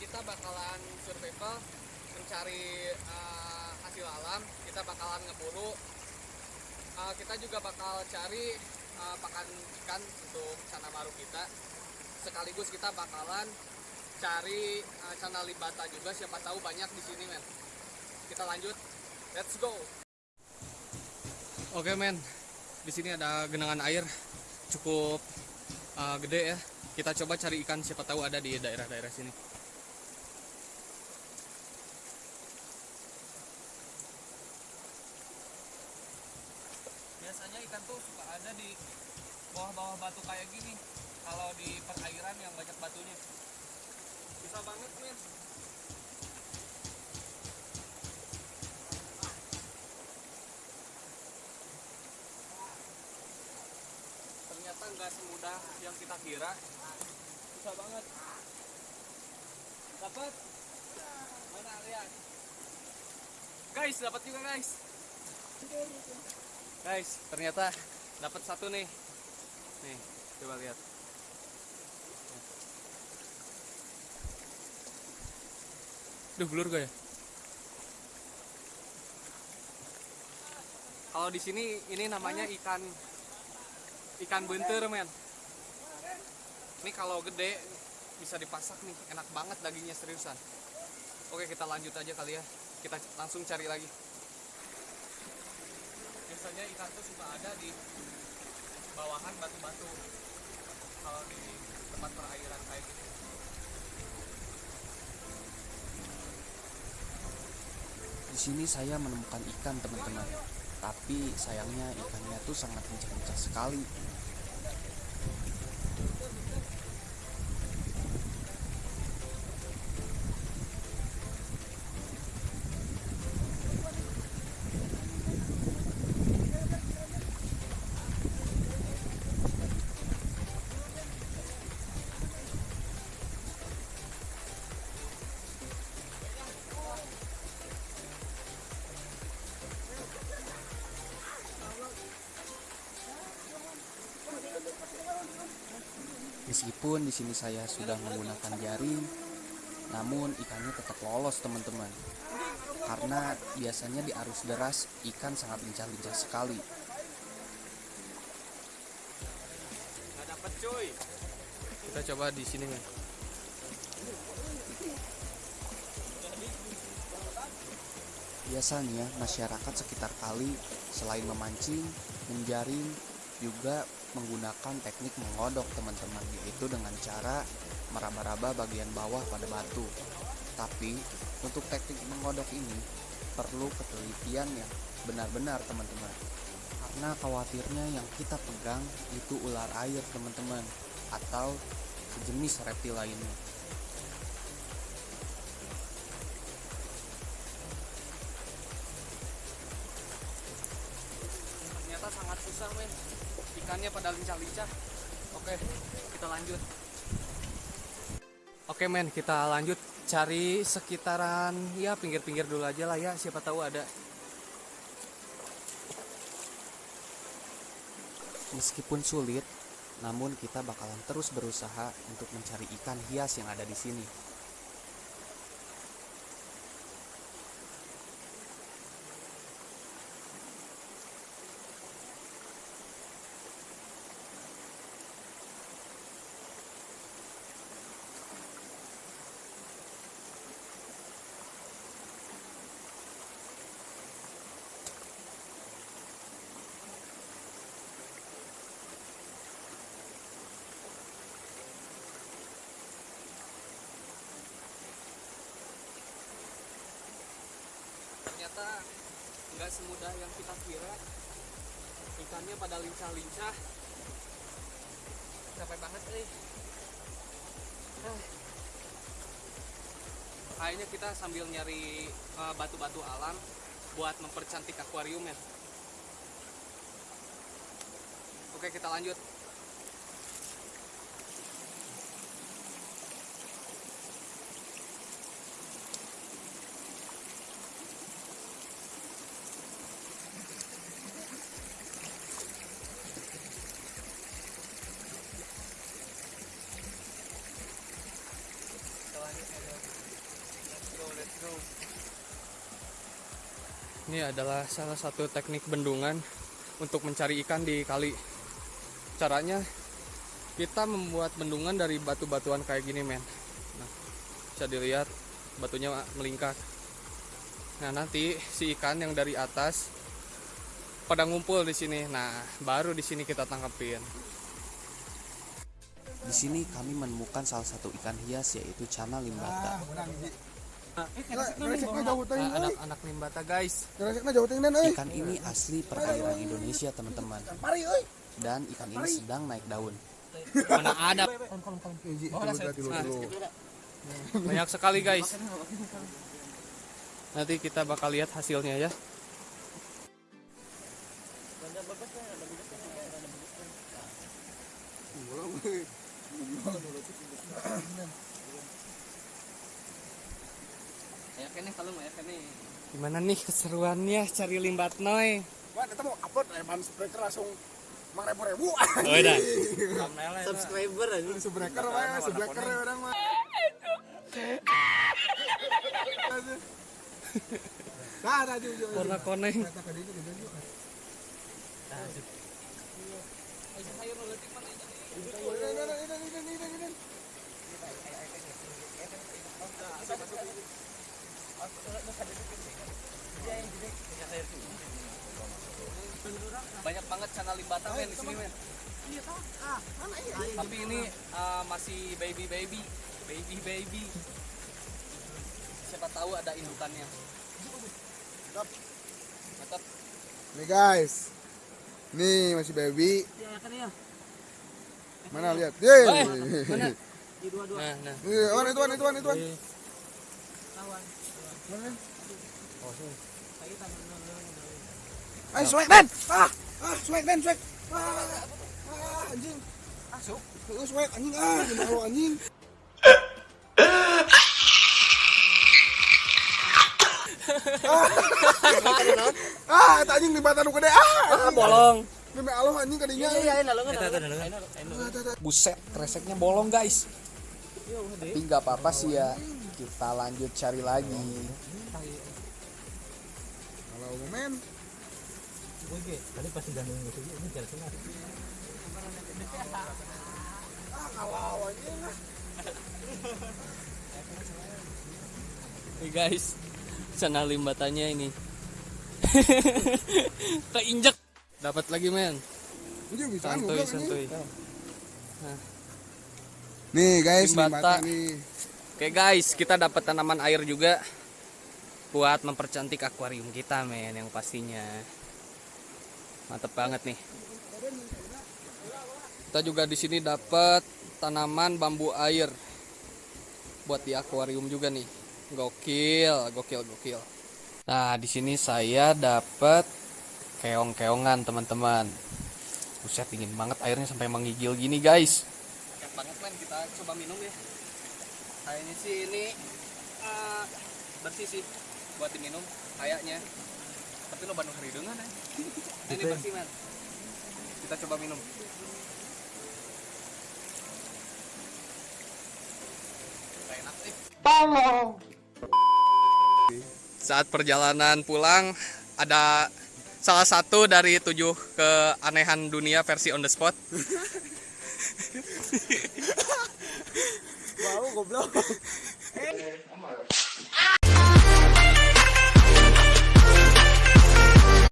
kita bakalan survival mencari uh, hasil alam. Kita bakalan ngeburu. Uh, kita juga bakal cari uh, pakan ikan untuk cana baru kita. Sekaligus kita bakalan cari uh, cana libata juga. Siapa tahu banyak di sini men. Kita lanjut. Let's go. Oke men. Di sini ada genangan air. Cukup uh, gede ya. Kita coba cari ikan. Siapa tahu ada di daerah-daerah sini biasanya ikan tuh suka ada di bawah-bawah batu kayak gini kalau di perairan yang banyak batunya. Bisa banget men ternyata nggak semudah yang kita kira. Susah banget. Dapat? Mana lihat. Guys dapat juga guys. Guys ternyata dapat satu nih nih coba lihat Duh, blur gak ya? Kalau di sini ini namanya ikan ikan bentur, men. Ini kalau gede bisa dipasak nih, enak banget dagingnya seriusan. Oke, kita lanjut aja kali ya. Kita langsung cari lagi. Biasanya ikan tuh suka ada di bawahan batu-batu. Kalau di tempat perairan kayak gini. Di sini saya menemukan ikan teman-teman. Tapi sayangnya ikannya tuh sangat lincah-lincah sekali. Meskipun di sini saya sudah menggunakan jaring, namun ikannya tetap lolos teman-teman. Karena biasanya di arus deras ikan sangat lincah-lincah sekali. Nggak dapet cuy. Kita coba di sini men. Biasanya masyarakat sekitar kali selain memancing, menjaring, juga menggunakan teknik mengodok teman-teman yaitu dengan cara meraba-raba bagian bawah pada batu. Tapi untuk teknik mengodok ini perlu ketelitian yang benar-benar teman-teman. Karena khawatirnya yang kita pegang itu ular air teman-teman atau sejenis reptil lainnya. Susah men. Ikannya pada lincah-lincah. Oke, kita lanjut. Oke men, kita lanjut cari sekitaran ya pinggir-pinggir dulu aja lah ya. Siapa tahu ada. Meskipun sulit, namun kita bakalan terus berusaha untuk mencari ikan hias yang ada di sini. Ternyata nggak semudah yang kita kira. Ikannya pada lincah-lincah. Capek banget nih. Ah. Kayaknya kita sambil nyari eh, batu-batu alam buat mempercantik akuarium ya. Oke. Kita lanjut. Ini adalah salah satu teknik bendungan untuk mencari ikan di kali. Caranya kita membuat bendungan dari batu-batuan kayak gini, men. Nah, bisa dilihat batunya melingkar. Nah, nanti si ikan yang dari atas pada ngumpul di sini. Nah, baru di sini kita tangkapin. Di sini kami menemukan salah satu ikan hias yaitu cana limbata. Anak-anak limbata, guys. Ikan ini asli perairan Indonesia, teman-teman. Dan ikan ini sedang naik daun. Mana ada banyak sekali, guys. Nanti kita bakal lihat hasilnya ya. Gimana nih keseruannya cari limbat noy? Wah, eta mau upload eman subscriber langsung mang ribu ribu. Oh, dah. Subscriber aja. Subscriber mah, subscriber orang mah. Dah, dah, jujur. Warna koneng. Kata tadi itu gitu juga. Banyak banget channel limbata men di sini men. Tapi ini uh, masih baby baby, baby baby. Siapa tahu ada indukannya. Mantap. Nih guys. Nih masih baby. Mana lihat? Yeay. Mana? Nah, nah. Nih, Wan, itu itu Wan, itu Ayo swag. Ah, ah swag dan swag. Ah, ah anjing. Masuk. Heeh swag anjing ah, gimana lu anjing. Ah, ah, eta anjing di mata nu gede ah. Bolong. Demi Allah anjing kadinya. Buset, kreseknya bolong guys. Tapi nggak apa-apa sih ya. Kita lanjut cari lagi. Kalau men. Nih guys, channel limbatannya ini. Keinjek. Dapat lagi men. Santuy, anjing. santuy. Nih guys, Limbata. limbata nih. Oke guys, kita dapat tanaman air juga buat mempercantik akuarium kita men yang pastinya. Mantep banget nih. Kita juga di sini dapat tanaman bambu air buat di akuarium juga nih. Gokil, gokil, gokil. Nah, di sini saya dapat keong-keongan teman-teman. Buset dingin banget airnya sampai menggigil gini guys. Banget men, kita coba minum ya. Kayaknya sih ini eh, bersih sih buat diminum kayaknya. Tapi lo bandung hidungan ya. ini bersih men. Kita coba minum. Enak sih. Saat perjalanan pulang ada salah satu dari tujuh keanehan dunia versi on the spot. Wow, goblok.